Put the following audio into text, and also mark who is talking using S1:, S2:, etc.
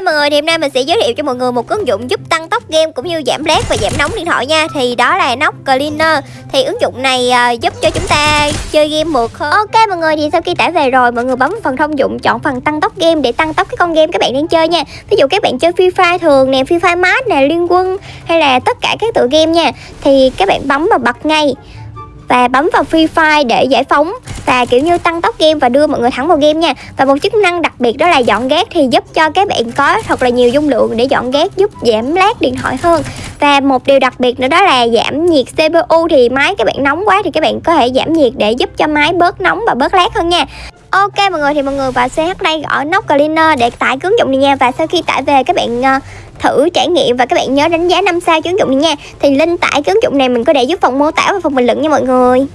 S1: mọi người thì hôm nay mình sẽ giới thiệu cho mọi người một ứng dụng giúp tăng tốc game cũng như giảm lag và giảm nóng điện thoại nha. Thì đó là Nox Cleaner. Thì ứng dụng này uh, giúp cho chúng ta chơi game mượt hơn ok mọi người thì sau khi tải về rồi mọi người bấm phần thông dụng chọn phần tăng tốc game để tăng tốc cái con game các bạn đang chơi nha. Ví dụ các bạn chơi Free Fire thường nè Free Fire Max nè Liên Quân hay là tất cả các tựa game nha. Thì các bạn bấm vào bật ngay và bấm vào Free Fire để giải phóng. Và, kiểu như, tăng tốc game và đưa mọi người thẳng vào game nha. Và một chức năng đặc biệt đó là dọn ghét thì giúp cho các bạn có thật là nhiều dung lượng để dọn ghét giúp giảm lag điện thoại hơn và một điều đặc biệt nữa đó là giảm nhiệt CPU thì máy các bạn nóng quá thì các bạn có thể giảm nhiệt để giúp cho máy bớt nóng và bớt lát hơn nha. Ok mọi người thì mọi người vào CH đây gõ nóc Cleaner để tải ứng dụng này nha. Và sau khi tải về các bạn uh, thử trải nghiệm và các bạn nhớ đánh giá 5 sao ứng dụng này nha. Thì link tải ứng dụng này mình có để dưới phần mô tả và phần bình luận nha mọi người.